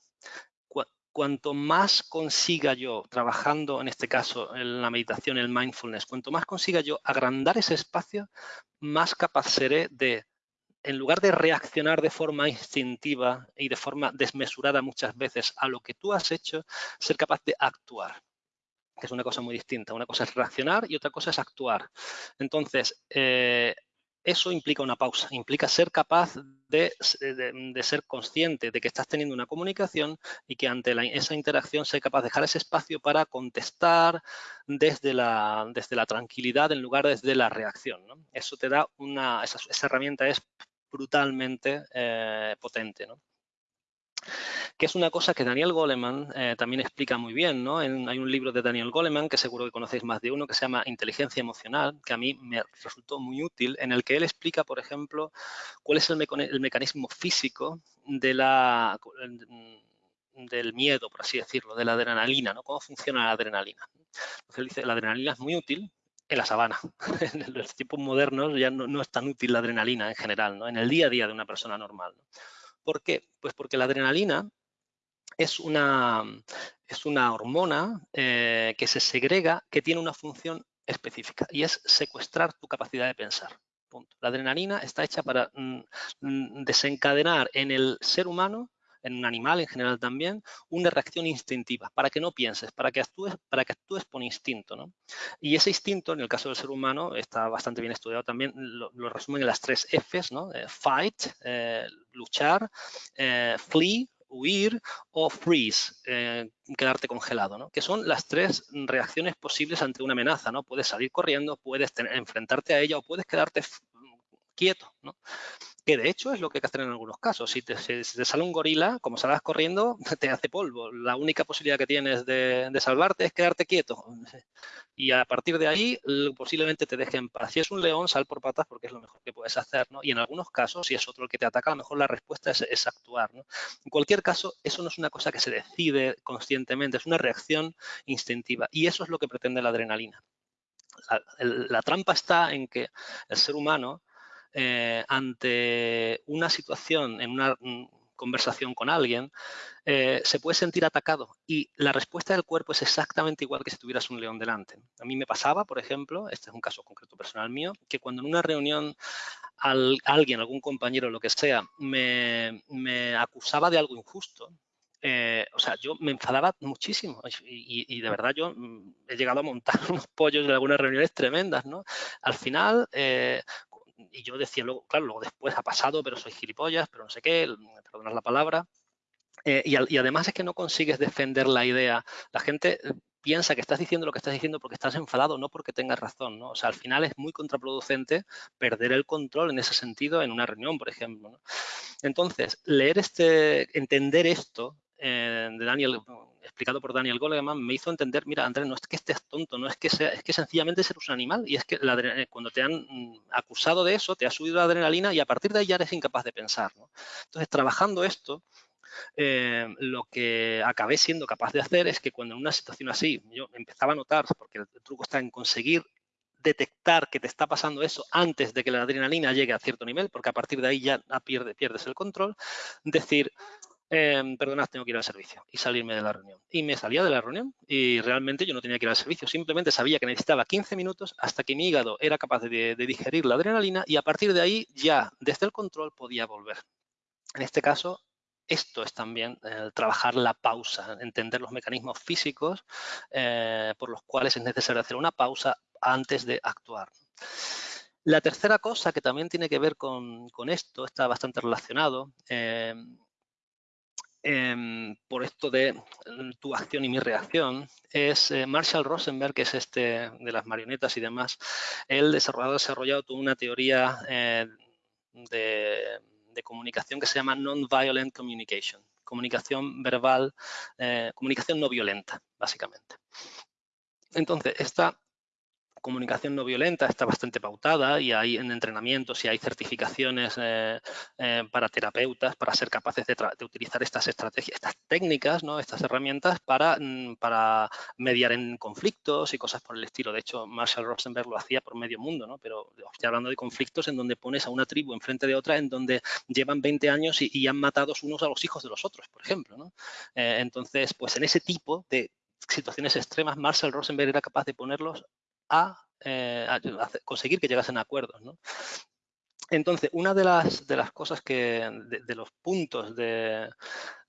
cuanto más consiga yo, trabajando en este caso en la meditación, el mindfulness, cuanto más consiga yo agrandar ese espacio, más capaz seré de en lugar de reaccionar de forma instintiva y de forma desmesurada muchas veces a lo que tú has hecho, ser capaz de actuar que es una cosa muy distinta. Una cosa es reaccionar y otra cosa es actuar. Entonces, eh, eso implica una pausa, implica ser capaz de, ser consciente de que estás teniendo una comunicación y que ante esa interacción ser capaz de dejar ese espacio para contestar desde la, desde la tranquilidad en lugar de desde la reacción. Eso te da una, esa, herramienta es brutalmente eh, potente. ¿no? Que es una cosa que Daniel Goleman eh, también explica muy bien. ¿no? hay un libro de Daniel Goleman, que seguro que conocéis más de uno, que se llama Inteligencia Emocional, que a mí me resultó muy útil, en el que él explica, por ejemplo, cuál es el, mecanismo físico de la, del miedo, por así decirlo, de la adrenalina, ¿no? cómo funciona la adrenalina. Entonces él dice, la adrenalina es muy útil en la sabana. <laughs> en los tiempos modernos ya no, es tan útil la adrenalina en general, ¿no? en el día a día de una persona normal. ¿Por qué? Pues porque la adrenalina es una, es una hormona eh, que se segrega, que tiene una función específica y es secuestrar tu capacidad de pensar. La adrenalina está hecha para mm, mm, desencadenar en el ser humano en un animal en general también, una reacción instintiva, para que no pienses, para que actúes, para que actúes por instinto. ¿no? Y ese instinto, en el caso del ser humano, está bastante bien estudiado también, lo, resumen en las tres Fs, ¿no? Eh, fight, eh, luchar, eh, flee, huir o freeze, quedarte congelado, ¿no? que son las tres reacciones posibles ante una amenaza. ¿no? Puedes salir corriendo, puedes enfrentarte a ella o puedes quedarte quieto. ¿no? Que de hecho es lo que hay que hacer en algunos casos. Si te, sale un gorila, como salgas corriendo, <laughs> te hace polvo. La única posibilidad que tienes de, salvarte es quedarte quieto. <laughs> Y a partir de ahí, posiblemente te dejen paz. Si es un león, sal por patas porque es lo mejor que puedes hacer. ¿no? Y en algunos casos, si es otro el que te ataca, a lo mejor la respuesta es, actuar. En cualquier caso, eso no es una cosa que se decide conscientemente, es una reacción instintiva. Y eso es lo que pretende la adrenalina. la trampa está en que el ser humano eh, ante una situación, en una mm, conversación con alguien, eh, se puede sentir atacado y la respuesta del cuerpo es exactamente igual que si tuvieras un león delante. A mí me pasaba, por ejemplo, este es un caso concreto personal mío, que cuando en una reunión alguien, algún compañero, lo que sea, me, acusaba de algo injusto, eh, o sea, yo me enfadaba muchísimo y, de verdad yo mm, he llegado a montar <laughs> unos pollos en algunas reuniones tremendas, ¿no? Al final, y yo decía luego, claro, luego después ha pasado, pero soy gilipollas, pero no sé qué, perdonas la palabra. Eh, y, además es que no consigues defender la idea. La gente eh, piensa que estás diciendo lo que estás diciendo porque estás enfadado, no porque tengas razón, ¿no? O sea, al final es muy contraproducente perder el control en ese sentido en una reunión, por ejemplo. Entonces, leer este, entender esto eh, de Daniel, explicado por Daniel Goleman, me hizo entender, mira, Andrés, no es que estés tonto, no es que sea, es que sencillamente eres un animal y es que eh, cuando te han mm, acusado de eso, te ha subido la adrenalina y a partir de ahí ya eres incapaz de pensar. Entonces, trabajando esto, eh, lo que acabé siendo capaz de hacer es que cuando en una situación así yo empezaba a notar, porque el truco está en conseguir detectar que te está pasando eso antes de que la adrenalina llegue a cierto nivel, porque a partir de ahí ya pierdes el control, decir, eh, perdonad, tengo que ir al servicio y salirme de la reunión. Y me salía de la reunión y realmente yo no tenía que ir al servicio, simplemente sabía que necesitaba 15 minutos hasta que mi hígado era capaz de, digerir la adrenalina y a partir de ahí ya desde el control podía volver. En este caso, esto es también eh, trabajar la pausa, entender los mecanismos físicos eh, por los cuales es necesario hacer una pausa antes de actuar. La tercera cosa que también tiene que ver con, esto, está bastante relacionado, eh, Em, por esto de mm, tu acción y mi reacción, es eh, Marshall Rosenberg, que es este de las marionetas y demás. Él desarrollado, desarrollado toda una teoría eh, de, comunicación que se llama Non-Violent Communication, comunicación verbal, eh, comunicación no violenta, básicamente. Entonces, esta comunicación no violenta está bastante pautada y hay en entrenamientos y hay certificaciones eh, eh, para terapeutas para ser capaces de, utilizar estas estrategias, estas técnicas, ¿no? estas herramientas para, mm, para mediar en conflictos y cosas por el estilo. De hecho, Marshall Rosenberg lo hacía por medio mundo, ¿no? pero estoy hablando de conflictos en donde pones a una tribu enfrente de otra, en donde llevan 20 años y, han matado unos a los hijos de los otros, por ejemplo. ¿no? Eh, entonces, pues en ese tipo de situaciones extremas, Marshall Rosenberg era capaz de ponerlos a, eh, conseguir que llegasen a acuerdos. Entonces, una de las, de las cosas que, de, los puntos de,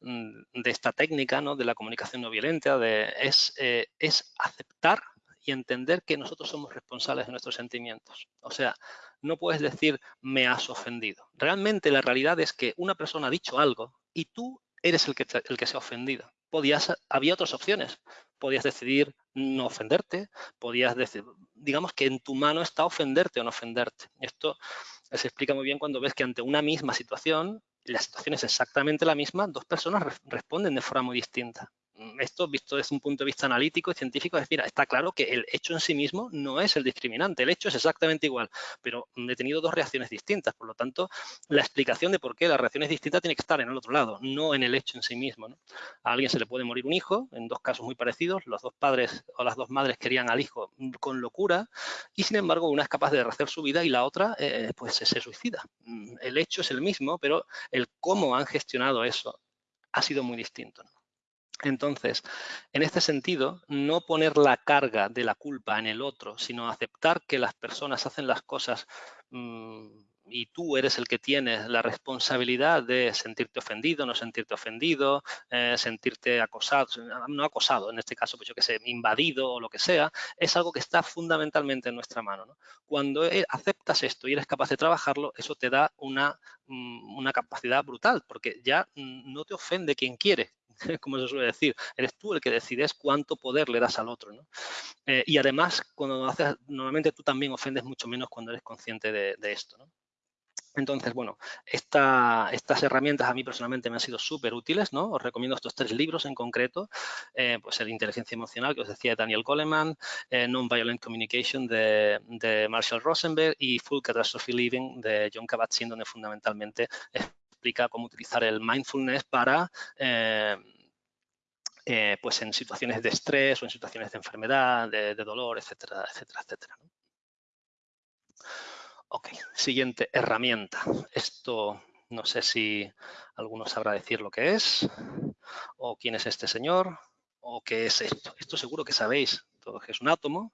mm, de, esta técnica, ¿no? de la comunicación no violenta, de, es, eh, es aceptar y entender que nosotros somos responsables de nuestros sentimientos. O sea, no puedes decir me has ofendido. Realmente la realidad es que una persona ha dicho algo y tú eres el que, el que se ha ofendido. Había otras opciones. Podías decidir no ofenderte, podías decir, digamos que en tu mano está ofenderte o no ofenderte. Esto se explica muy bien cuando ves que ante una misma situación, la situación es exactamente la misma, dos personas responden de forma muy distinta. Mm, esto visto desde un punto de vista analítico y científico es, mira, está claro que el hecho en sí mismo no es el discriminante, el hecho es exactamente igual, pero he tenido dos reacciones distintas, por lo tanto, la explicación de por qué la reacción es distinta tiene que estar en el otro lado, no en el hecho en sí mismo. A alguien se le puede morir un hijo, en dos casos muy parecidos, los dos padres o las dos madres querían al hijo con locura y sin embargo una es capaz de rehacer su vida y la otra eh, pues se suicida. Mm, el hecho es el mismo, pero el cómo han gestionado eso ha sido muy distinto. Entonces, en este sentido, no poner la carga de la culpa en el otro, sino aceptar que las personas hacen las cosas mm, y tú eres el que tienes la responsabilidad de sentirte ofendido, no sentirte ofendido, eh, sentirte acosado, no acosado, en este caso, pues yo que sé, invadido o lo que sea, es algo que está fundamentalmente en nuestra mano. Cuando eh, aceptas esto y eres capaz de trabajarlo, eso te da una, mm, una capacidad brutal, porque ya mm, no te ofende quien quiere, <laughs> como se suele decir, eres tú el que decides cuánto poder le das al otro. ¿no? Eh, y además, cuando lo haces, normalmente tú también ofendes mucho menos cuando eres consciente de, esto. ¿no? Entonces, bueno, estas herramientas a mí personalmente me han sido súper útiles, ¿no? Os recomiendo estos tres libros en concreto, eh, pues el Inteligencia Emocional, que os decía de Daniel Goleman, eh, Non-Violent Communication de, de, Marshall Rosenberg y Full Catastrophe Living de John Kabat-Zinn, donde fundamentalmente explica cómo utilizar el mindfulness para eh, eh, pues en situaciones de estrés o en situaciones de enfermedad, de, dolor, etcétera, etcétera, etcétera. Ok, siguiente herramienta. Esto no sé si alguno sabrá decir lo que es, o quién es este señor, o qué es esto. Esto seguro que sabéis, todo que es un átomo,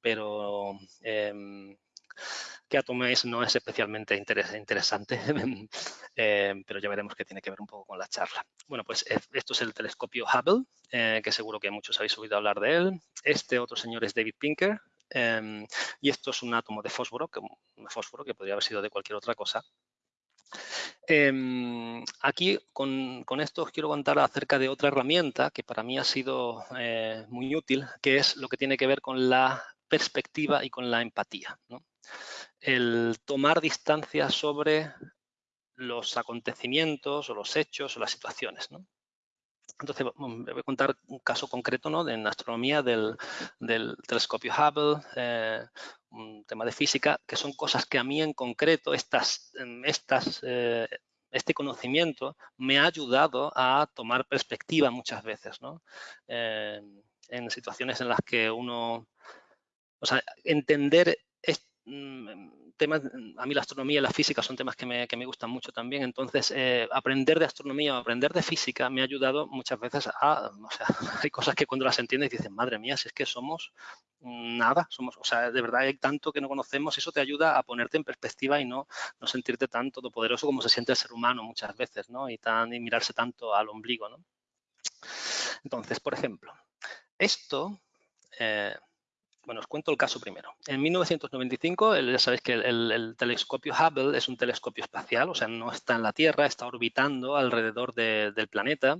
pero em, que átomo es no es especialmente interesante, <laughs> eh, pero ya veremos que tiene que ver un poco con la charla. Bueno, pues eh, esto es el telescopio Hubble, eh, que seguro que muchos habéis oído hablar de él. Este otro señor es David Pinker, em, y esto es un átomo de fósforo, que, fósforo que podría haber sido de cualquier otra cosa. Em, aquí con, esto os quiero contar acerca de otra herramienta que para mí ha sido muy útil, que es lo que tiene que ver con la perspectiva y con la empatía. El tomar distancia sobre los acontecimientos o los hechos o las situaciones. Entonces, voy a contar un caso concreto ¿no? en astronomía del, telescopio Hubble, eh, un tema de física, que son cosas que a mí en concreto, estas, estas, eh, este conocimiento me ha ayudado a tomar perspectiva muchas veces. Eh, en situaciones en las que uno o sea, entender mm, temas, a mí la astronomía y la física son temas que me, gustan mucho también, entonces eh, aprender de astronomía o aprender de física me ha ayudado muchas veces a, o sea, <laughs> hay cosas que cuando las entiendes dices, madre mía, si es que somos nada, somos, o sea, de verdad hay tanto que no conocemos, eso te ayuda a ponerte en perspectiva y no, no sentirte tan todopoderoso como se siente el ser humano muchas veces, ¿no? Y, tan, y mirarse tanto al ombligo, ¿no? Entonces, por ejemplo, esto... Eh, bueno, os cuento el caso primero. En 1995, ya sabéis que el, telescopio Hubble es un telescopio espacial, o sea, no está en la Tierra, está orbitando alrededor del planeta.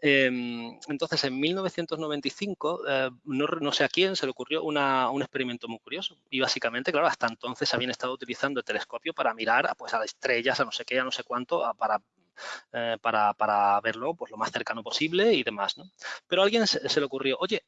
Em, entonces, en 1995, eh, no, sé a quién se le ocurrió un experimento muy curioso. Y básicamente, claro, hasta entonces habían estado utilizando el telescopio para mirar pues, a las estrellas, a no sé qué, a no sé cuánto, para eh, para, verlo pues, lo más cercano posible y demás. ¿no? Pero a alguien se, le ocurrió, oye,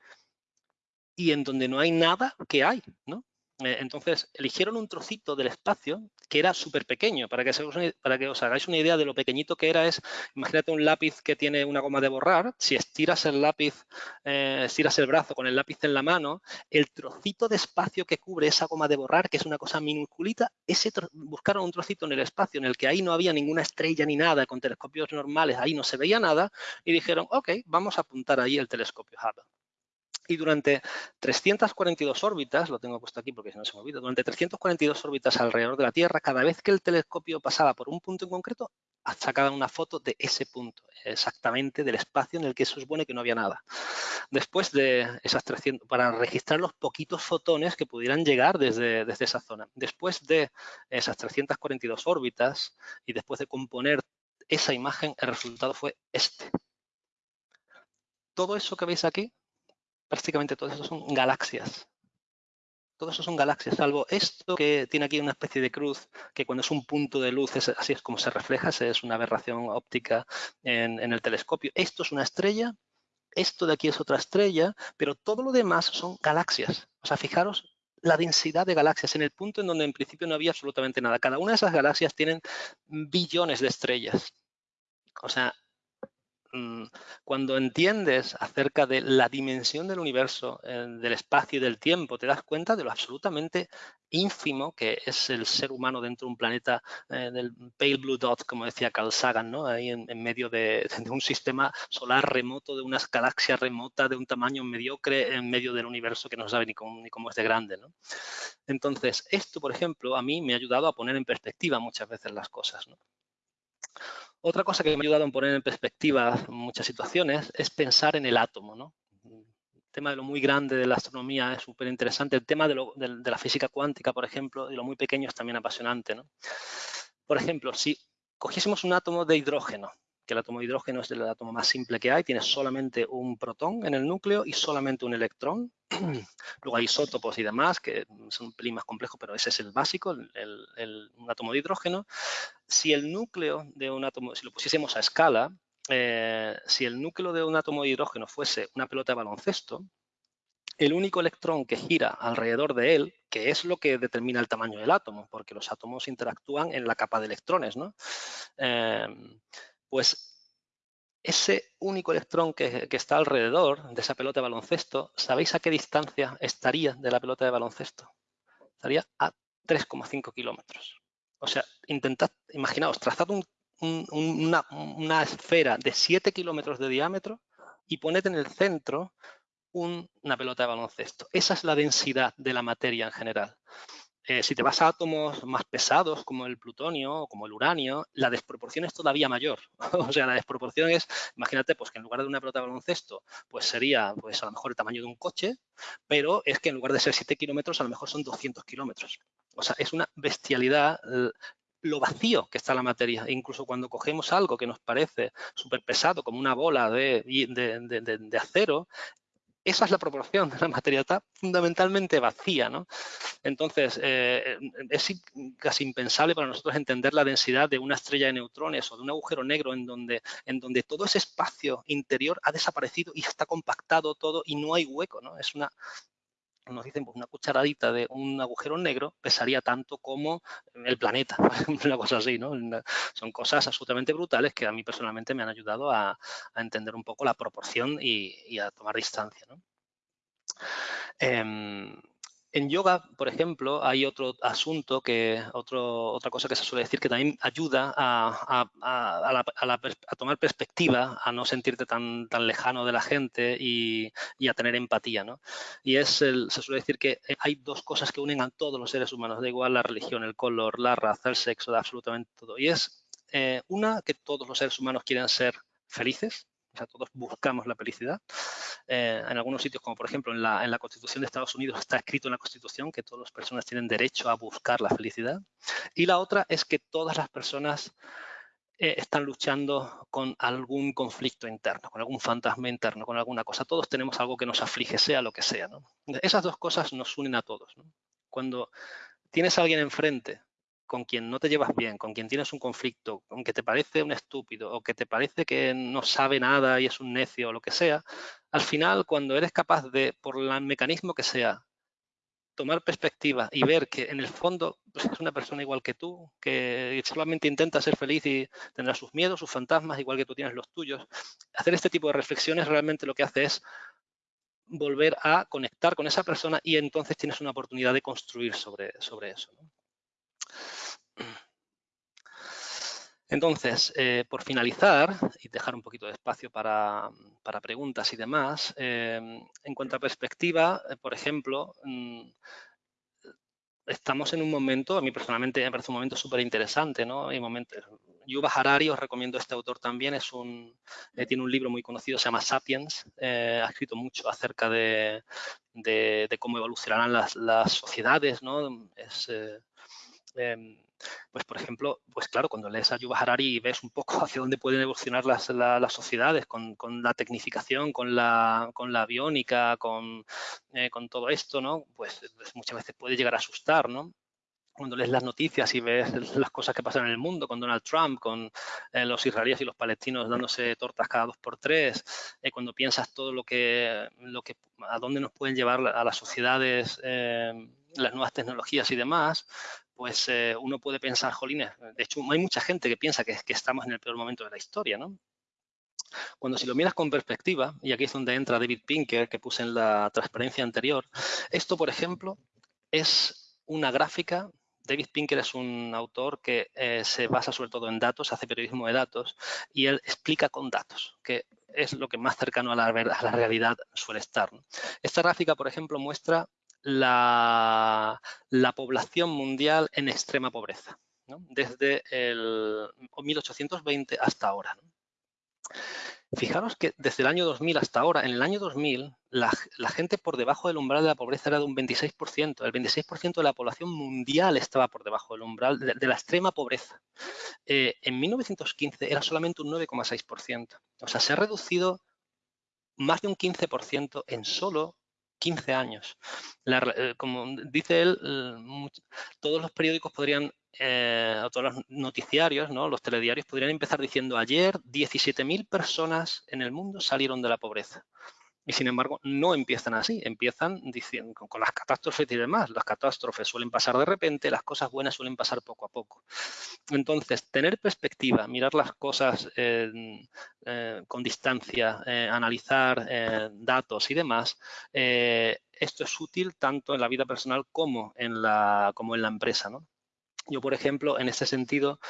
y en donde no hay nada, ¿qué hay? ¿no? Eh, entonces, eligieron un trocito del espacio que era súper pequeño. Para que, para que os hagáis una idea de lo pequeñito que era, es, imagínate un lápiz que tiene una goma de borrar. Si estiras el lápiz, eh, estiras el brazo con el lápiz en la mano, el trocito de espacio que cubre esa goma de borrar, que es una cosa minusculita, ese buscaron un trocito en el espacio en el que ahí no había ninguna estrella ni nada, con telescopios normales, ahí no se veía nada, y dijeron, ok, vamos a apuntar ahí el telescopio Hubble. Y durante 342 órbitas, lo tengo puesto aquí porque si no se me olvida, durante 342 órbitas alrededor de la Tierra, cada vez que el telescopio pasaba por un punto en concreto, sacaba una foto de ese punto, exactamente del espacio en el que se supone que no había nada. Después de esas 300, para registrar los poquitos fotones que pudieran llegar desde, desde esa zona. Después de esas 342 órbitas y después de componer esa imagen, el resultado fue este. Todo eso que veis aquí prácticamente todos esos son galaxias. Todos esos son galaxias, salvo esto que tiene aquí una especie de cruz, que cuando es un punto de luz, así es como se refleja, es una aberración óptica en, en el telescopio. Esto es una estrella, esto de aquí es otra estrella, pero todo lo demás son galaxias. O sea, fijaros la densidad de galaxias en el punto en donde en principio no había absolutamente nada. Cada una de esas galaxias tienen billones de estrellas. O sea, cuando entiendes acerca de la dimensión del universo, del espacio y del tiempo, te das cuenta de lo absolutamente ínfimo que es el ser humano dentro de un planeta eh, del pale blue dot, como decía Carl Sagan, ¿no? ahí en, medio <laughs> de, un sistema solar remoto, de una galaxia remota de un tamaño mediocre en medio del universo que no sabe ni cómo, ni cómo es de grande. ¿no? Entonces, esto, por ejemplo, a mí me ha ayudado a poner en perspectiva muchas veces las cosas. ¿no? Otra cosa que me ha ayudado a poner en perspectiva muchas situaciones es pensar en el átomo. ¿no? El tema de lo muy grande de la astronomía es súper interesante. El tema de, la física cuántica, por ejemplo, y lo muy pequeño es también apasionante. ¿no? Por ejemplo, si cogiésemos un átomo de hidrógeno que el átomo de hidrógeno es el átomo más simple que hay, tiene solamente un protón en el núcleo y solamente un electrón. <clears throat> Luego hay isótopos y demás, que son un pelín más complejos, pero ese es el básico, el, un átomo de hidrógeno. Si el núcleo de un átomo, si lo pusiésemos a escala, eh, si el núcleo de un átomo de hidrógeno fuese una pelota de baloncesto, el único electrón que gira alrededor de él, que es lo que determina el tamaño del átomo, porque los átomos interactúan en la capa de electrones, ¿no? Eh, pues ese único electrón que, está alrededor de esa pelota de baloncesto, ¿sabéis a qué distancia estaría de la pelota de baloncesto? Estaría a 3,5 kilómetros. O sea, intentad, imaginaos, trazad una, esfera de 7 kilómetros de diámetro y poned en el centro una pelota de baloncesto. Esa es la densidad de la materia en general. Eh, si te vas a átomos más pesados como el plutonio o como el uranio, la desproporción es todavía mayor. <laughs> o sea, la desproporción es, imagínate, pues que en lugar de una pelota de baloncesto, pues sería pues a lo mejor el tamaño de un coche, pero es que en lugar de ser 7 kilómetros, a lo mejor son 200 kilómetros. O sea, es una bestialidad lo vacío que está la materia. E incluso cuando cogemos algo que nos parece súper pesado, como una bola de, de, acero, esa es la proporción de la materia, está fundamentalmente vacía. ¿no? Entonces, eh, es casi impensable para nosotros entender la densidad de una estrella de neutrones o de un agujero negro en donde, en donde todo ese espacio interior ha desaparecido y está compactado todo y no hay hueco. ¿no? Es una, nos dicen, pues una cucharadita de un agujero negro pesaría tanto como el planeta, <laughs> una cosa así, ¿no? Son cosas absolutamente brutales que a mí personalmente me han ayudado a, entender un poco la proporción y, a tomar distancia, ¿no? Em, en yoga, por ejemplo, hay otro asunto, que otro, otra cosa que se suele decir que también ayuda a, tomar perspectiva, a no sentirte tan, tan lejano de la gente y, a tener empatía. ¿no? Y es el, se suele decir que hay dos cosas que unen a todos los seres humanos, da igual la religión, el color, la raza, el sexo, absolutamente todo. Y es eh, una, que todos los seres humanos quieren ser felices, o sea, todos buscamos la felicidad. Eh, en algunos sitios, como por ejemplo en la, en la, Constitución de Estados Unidos, está escrito en la Constitución que todas las personas tienen derecho a buscar la felicidad. Y la otra es que todas las personas eh, están luchando con algún conflicto interno, con algún fantasma interno, con alguna cosa. Todos tenemos algo que nos aflige, sea lo que sea. ¿no? Esas dos cosas nos unen a todos. ¿no? Cuando tienes a alguien enfrente con quien no te llevas bien, con quien tienes un conflicto, con que te parece un estúpido o que te parece que no sabe nada y es un necio o lo que sea, al final cuando eres capaz de, por el mecanismo que sea, tomar perspectiva y ver que en el fondo pues, es una persona igual que tú, que solamente intenta ser feliz y tendrá sus miedos, sus fantasmas, igual que tú tienes los tuyos. Hacer este tipo de reflexiones realmente lo que hace es volver a conectar con esa persona y entonces tienes una oportunidad de construir sobre, sobre eso. Entonces, eh, por finalizar y dejar un poquito de espacio para, preguntas y demás, em, en cuanto a perspectiva, eh, por ejemplo, mm, estamos en un momento, a mí personalmente me parece un momento súper interesante, ¿no? Hay momentos, Yuval Harari, os recomiendo este autor también, es un, eh, tiene un libro muy conocido, se llama Sapiens, ha escrito mucho acerca de, cómo evolucionarán las, sociedades, ¿no? Em, pues por ejemplo, pues claro, cuando lees a Yuval Harari y ves un poco <laughs> hacia dónde pueden evolucionar las, sociedades con, la tecnificación, con la, con la aviónica, con, eh, con todo esto, ¿no? Pues, pues, muchas veces puede llegar a asustar, ¿no? cuando lees las noticias y ves <laughs> las cosas que pasan en el mundo con Donald Trump, con eh, los israelíes y los palestinos dándose tortas cada dos por tres, eh, cuando piensas todo lo que, lo que, a dónde nos pueden llevar a las sociedades las nuevas tecnologías y demás, pues eh, uno puede pensar, jolines, de hecho hay mucha gente que piensa que, estamos en el peor momento de la historia, ¿no? Cuando si lo miras con perspectiva, y aquí es donde entra David Pinker, que puse en la transparencia anterior, esto, por ejemplo, es una gráfica David Pinker es un autor que eh, se basa sobre todo en datos, hace periodismo de datos y él explica con datos, que es lo que más cercano a la realidad suele estar. Esta gráfica, por ejemplo, muestra la, población mundial en extrema pobreza, desde el 1820 hasta ahora. Fijaros que desde el año 2000 hasta ahora, en el año 2000, la, gente por debajo del umbral de la pobreza era de un 26%. El 26% de la población mundial estaba por debajo del umbral de, la extrema pobreza. Eh, en 1915 era solamente un 9,6%. O sea, se ha reducido más de un 15% en solo 15 años. Eh, como dice él, todos los periódicos podrían, eh, todos los noticiarios, ¿no? los telediarios podrían empezar diciendo ayer 17.000 personas en el mundo salieron de la pobreza. Y sin embargo, no empiezan así, empiezan diciendo, con las catástrofes y demás. Las catástrofes suelen pasar de repente, las cosas buenas suelen pasar poco a poco. Entonces, tener perspectiva, mirar las cosas eh, con distancia, eh, analizar eh, datos y demás, esto es útil tanto en la vida personal como en la, como en la empresa. ¿no? Yo, por ejemplo, en este sentido,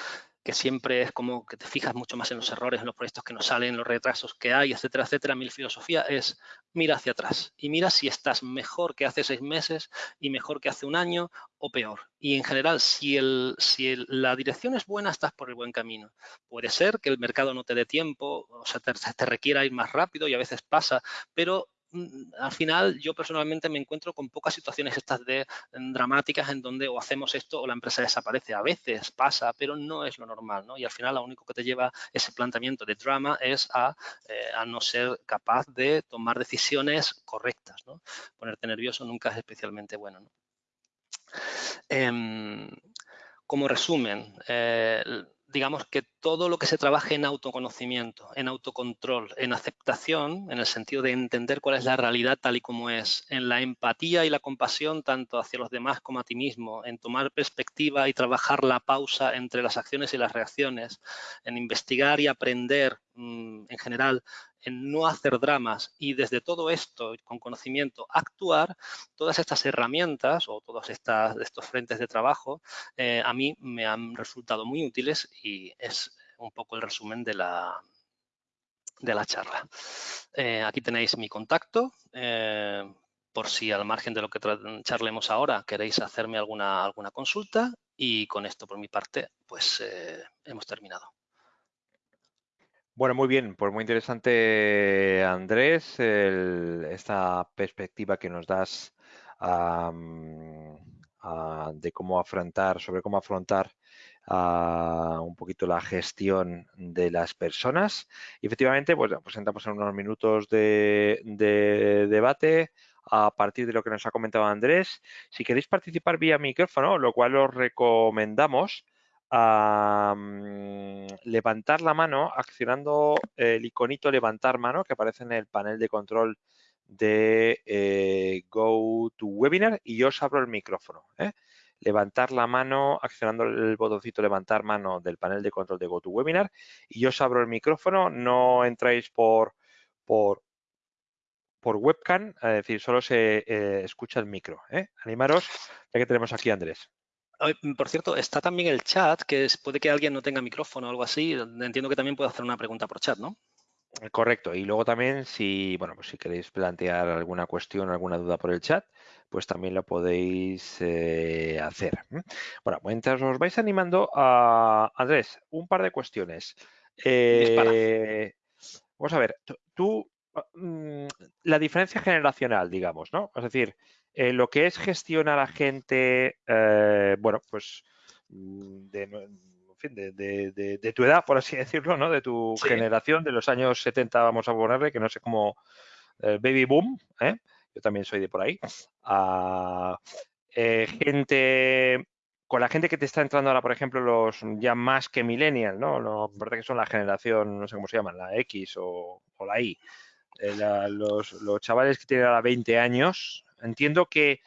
que siempre es como que te fijas mucho más en los errores, en los proyectos que no salen, los retrasos que hay, etcétera, etcétera. Mi filosofía es mira hacia atrás y mira si estás mejor que hace seis meses y mejor que hace un año o peor. Y en general, si, la dirección es buena, estás por el buen camino. Puede ser que el mercado no te dé tiempo, o sea, te requiera ir más rápido y a veces pasa, pero al final yo personalmente me encuentro con pocas situaciones estas de mm, dramáticas en donde o hacemos esto o la empresa desaparece. A veces pasa, pero no es lo normal, ¿no? Y al final lo único que te lleva ese planteamiento de drama es a, eh, no ser capaz de tomar decisiones correctas, ¿no? Ponerte nervioso nunca es especialmente bueno, em, como resumen, eh, digamos que todo lo que se trabaje en autoconocimiento, en autocontrol, en aceptación, en el sentido de entender cuál es la realidad tal y como es, en la empatía y la compasión tanto hacia los demás como a ti mismo, en tomar perspectiva y trabajar la pausa entre las acciones y las reacciones, en investigar y aprender en general en no hacer dramas y desde todo esto, con conocimiento, actuar, todas estas herramientas o todos estas, estos frentes de trabajo eh, a mí me han resultado muy útiles y es un poco el resumen de la, de la charla. Eh, aquí tenéis mi contacto. Eh, por si al margen de lo que charlemos ahora queréis hacerme alguna, alguna consulta y con esto por mi parte pues hemos terminado. Bueno, muy bien, pues muy interesante, Andrés, esta perspectiva que nos das de cómo afrontar, sobre cómo afrontar un poquito la gestión de las personas. Efectivamente, pues, entramos en unos minutos de debate a partir de lo que nos ha comentado Andrés. Si queréis participar vía micrófono, lo cual os recomendamos, a levantar la mano accionando el iconito levantar mano que aparece en el panel de control de eh, GoToWebinar y yo os abro el micrófono. ¿eh? Levantar la mano accionando el botoncito levantar mano del panel de control de GoToWebinar y yo os abro el micrófono. No entráis por, por, por webcam, es decir, solo se eh, escucha el micro. Animaros, ya que tenemos aquí Andrés. Por cierto, está también el chat, que puede que alguien no tenga micrófono o algo así. Entiendo que también puede hacer una pregunta por chat, ¿no? Correcto. Y luego también, si, bueno, pues si queréis plantear alguna cuestión, alguna duda por el chat, pues también lo podéis eh, hacer. Bueno, mientras os vais animando, a Andrés, un par de cuestiones. Eh, vamos a ver, tú, mm, la diferencia generacional, digamos, ¿no? Es decir, eh, lo que es gestionar a gente, bueno, pues mm, de de, tu edad, por así <laughs> decirlo, ¿no? De tu generación, de los años 70, vamos a ponerle, que no sé cómo, el baby boom, ¿eh? yo también soy de por ahí, a eh, gente, con la gente que te está entrando ahora, por ejemplo, los ya más que millennial, ¿no? no parece que son la generación, no sé cómo se llaman, la X o, la Y. Eh, los, los, chavales que tienen ahora 20 años, entiendo que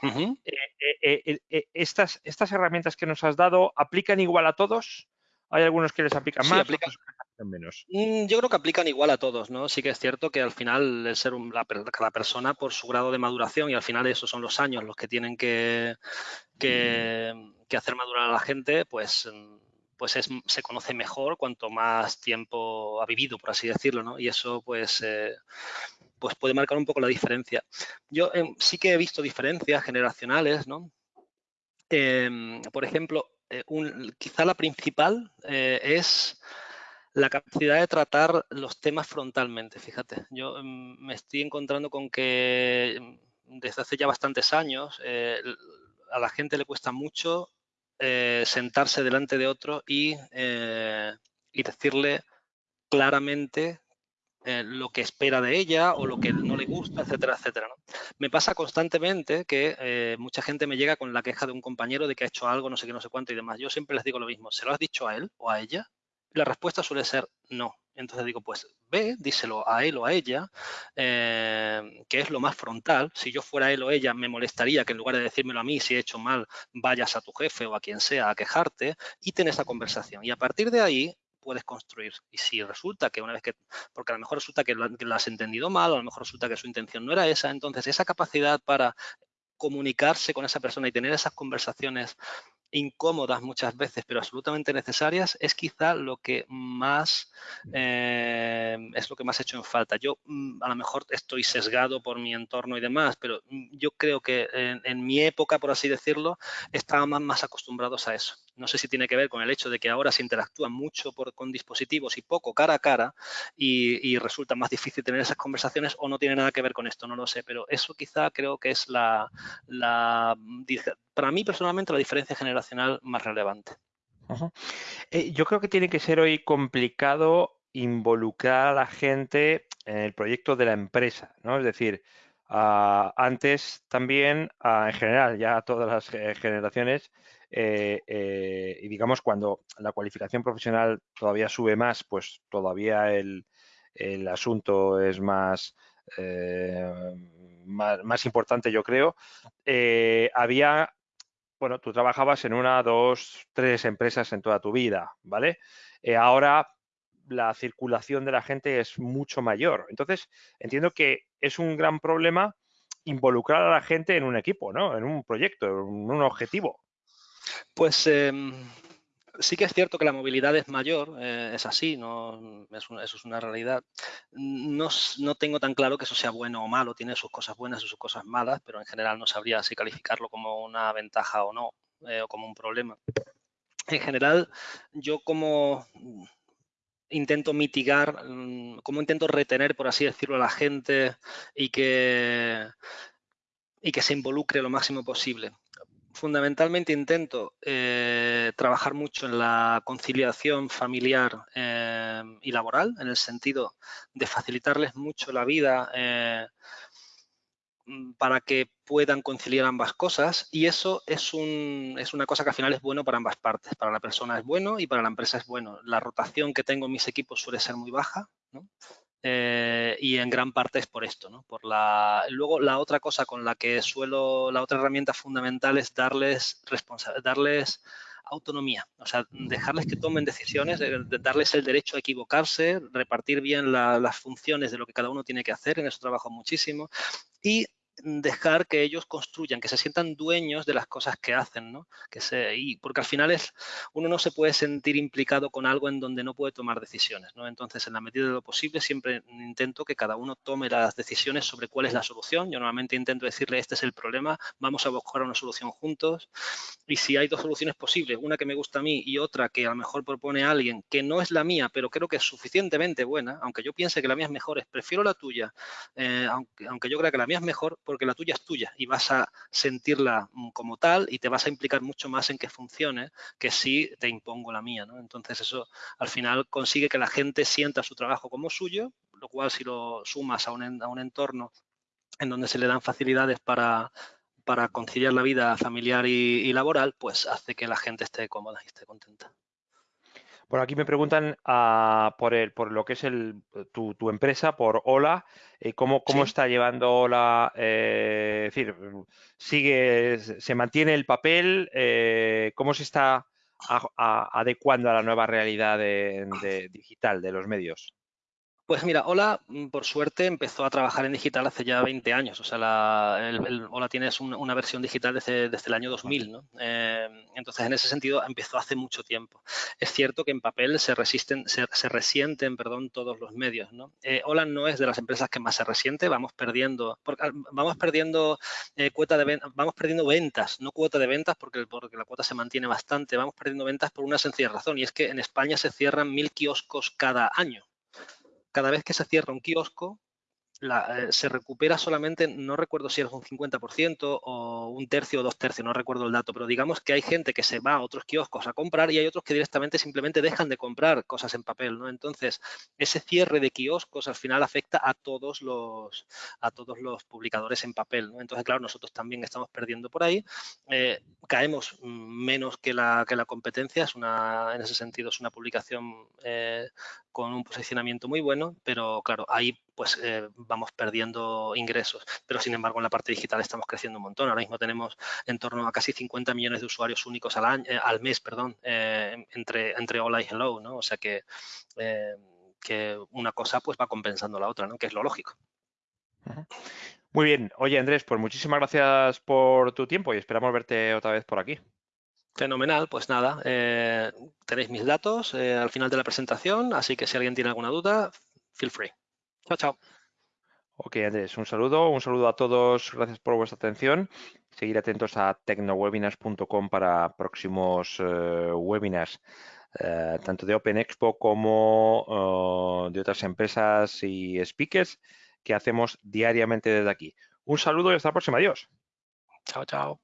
estas, estas herramientas que nos has dado aplican igual a todos hay algunos que les aplican más, aplican, menos. Mm, yo creo que aplican igual a todos, ¿no? Sí que es cierto que al final el ser la, cada persona por su grado de maduración y al final esos son los años los que tienen que, que, hacer madurar a la gente, pues pues se conoce mejor cuanto más tiempo ha vivido, por así decirlo, ¿no? Y eso, pues, eh, pues puede marcar un poco la diferencia. Yo em, sí que he visto diferencias generacionales, ¿no? Em, por ejemplo, eh, quizá la principal eh, es la capacidad de tratar los temas frontalmente. Fíjate, yo mm, me estoy encontrando con que desde hace ya bastantes años eh, a la gente le cuesta mucho sentarse delante de otro y, y decirle claramente eh, lo que espera de ella o lo que no le gusta, etcétera, etcétera. Me pasa constantemente que eh, mucha gente me llega con la queja de un compañero de que ha hecho algo, no sé qué, no sé cuánto y demás. Yo siempre les digo lo mismo, ¿se lo has dicho a él o a ella? la respuesta suele ser no. Entonces digo, pues ve, díselo a él o a ella, eh, que es lo más frontal. Si yo fuera él o ella, me molestaría que en lugar de decírmelo a mí, si he hecho mal, vayas a tu jefe o a quien sea a quejarte y ten esa conversación. Y a partir de ahí, puedes construir. Y si resulta que una vez que, porque a lo mejor resulta que lo, has entendido mal, a lo mejor resulta que su intención no era esa, entonces esa capacidad para comunicarse con esa persona y tener esas conversaciones incómodas muchas veces, pero absolutamente necesarias, es quizá lo que más eh, es lo que más he hecho en falta. Yo mm, a lo mejor estoy sesgado por mi entorno y demás, pero mm, yo creo que en, mi época, por así decirlo, estábamos más acostumbrados a eso. No sé si tiene que ver con el hecho de que ahora se interactúa mucho con dispositivos y poco cara a cara y, resulta más difícil tener esas conversaciones o no tiene nada que ver con esto, no lo sé, pero eso quizá creo que es la, la para mí personalmente la diferencia generacional más relevante. Eh, yo creo que tiene que ser hoy complicado involucrar a la gente en el proyecto de la empresa, ¿no? Es decir, ah, antes también, ah, en general, ya todas las eh, generaciones, eh, y digamos cuando la cualificación profesional todavía sube más, pues todavía el, asunto es más, más, más, importante, yo creo. había bueno, tú trabajabas en una, dos, tres empresas en toda tu vida, ¿vale? Eh, ahora la circulación de la gente es mucho mayor. Entonces, entiendo que es un gran problema involucrar a la gente en un equipo, ¿no? En un proyecto, en un objetivo. Pues em, sí que es cierto que la movilidad es mayor, eh, es así, no, eso es una realidad. No, tengo tan claro que eso sea bueno o malo, tiene sus cosas buenas y sus cosas malas, pero en general no sabría si calificarlo como una ventaja o no, eh, o como un problema. En general, yo como intento mitigar, mm, como intento retener, por así decirlo, a la gente y que, y que se involucre lo máximo posible fundamentalmente intento eh, trabajar mucho en la conciliación familiar eh, y laboral, en el sentido de facilitarles mucho la vida eh, mm, para que puedan conciliar ambas cosas y eso es, un, es una cosa que al final es bueno para ambas partes. Para la persona es bueno y para la empresa es bueno. La rotación que tengo en mis equipos suele ser muy baja. Eh, y en gran parte es por esto, ¿no? Por la... Luego la otra cosa con la que suelo, la otra herramienta fundamental es darles, darles autonomía, o sea, dejarles que tomen decisiones, darles el derecho a equivocarse, repartir bien las funciones de lo que cada uno tiene que hacer, en eso trabajo muchísimo, y dejar que ellos construyan, que se sientan dueños de las cosas que hacen, ¿no? Que se, y porque al final es, uno no se puede sentir implicado con algo en donde no puede tomar decisiones, ¿no? Entonces, en la medida de lo posible, siempre intento que cada uno tome las decisiones sobre cuál es la solución. Yo normalmente intento decirle, este es el problema, vamos a buscar una solución juntos. Y si hay dos soluciones posibles, una que me gusta a mí y otra que a lo mejor propone alguien que no es la mía, pero creo que es suficientemente buena, aunque yo piense que la mía es mejor, prefiero la tuya, eh, aunque, aunque yo crea que la mía es mejor, porque la tuya es tuya y vas a sentirla mm, como tal y te vas a implicar mucho más en que funcione que si te impongo la mía. ¿no? Entonces eso al final consigue que la gente sienta su trabajo como suyo, lo cual si lo sumas a un, a un entorno en donde se le dan facilidades para, para conciliar la vida familiar y, y, laboral, pues hace que la gente esté cómoda y esté contenta. Bueno, aquí me preguntan uh, por, el, por lo que es el, tu, tu empresa, por Hola, eh, cómo, cómo ¿Sí? está llevando Hola, eh, es decir, sigue, se mantiene el papel, eh, cómo se está a, a, adecuando a la nueva realidad de, de digital de los medios. Pues mira, Hola, mm, por suerte, empezó a trabajar en digital hace ya 20 años. O sea, la, tienes un, una versión digital desde, desde, el año 2000, ¿no? Eh, entonces, en ese sentido, empezó hace mucho tiempo. Es cierto que en papel se resisten, se, se resienten, perdón, todos los medios, ¿no? Eh, Hola no es de las empresas que más se resiente. Vamos perdiendo, vamos perdiendo eh, cuota de vamos perdiendo ventas, no cuota de ventas, porque, porque la cuota se mantiene bastante. Vamos perdiendo ventas por una sencilla razón y es que en España se cierran mil kioscos cada año cada vez que se cierra un kiosco, la, eh, se recupera solamente, no recuerdo si es un 50% o un tercio o dos tercios, no recuerdo el dato, pero digamos que hay gente que se va a otros kioscos a comprar y hay otros que directamente simplemente dejan de comprar cosas en papel, ¿no? Entonces, ese cierre de kioscos al final afecta a todos los, a todos los publicadores en papel, ¿no? Entonces, claro, nosotros también estamos perdiendo por ahí, eh, caemos menos que la, que la competencia, es una, en ese sentido es una publicación eh, con un posicionamiento muy bueno, pero claro, ahí pues eh, vamos perdiendo ingresos. Pero sin embargo, en la parte digital estamos creciendo un montón. Ahora mismo tenemos en torno a casi 50 millones de usuarios únicos al, año, eh, al mes, perdón, eh, entre, entre Hola y Hello, ¿no? O sea que, que una cosa pues va compensando la otra, ¿no? Que es lo lógico. Muy bien. Oye, Andrés, pues muchísimas gracias por tu tiempo y esperamos verte otra vez por aquí. Fenomenal, pues nada, eh, tenéis mis datos eh, al final de la presentación, así que si alguien tiene alguna duda, feel free. Chao, chao. Ok, Andrés, un saludo, un saludo a todos, gracias por vuestra atención. Seguir atentos a tecnowebinars.com para próximos uh, webinars, uh, tanto de Open Expo como uh, de otras empresas y speakers que hacemos diariamente desde aquí. Un saludo y hasta la próxima. Adiós. Chao, chao.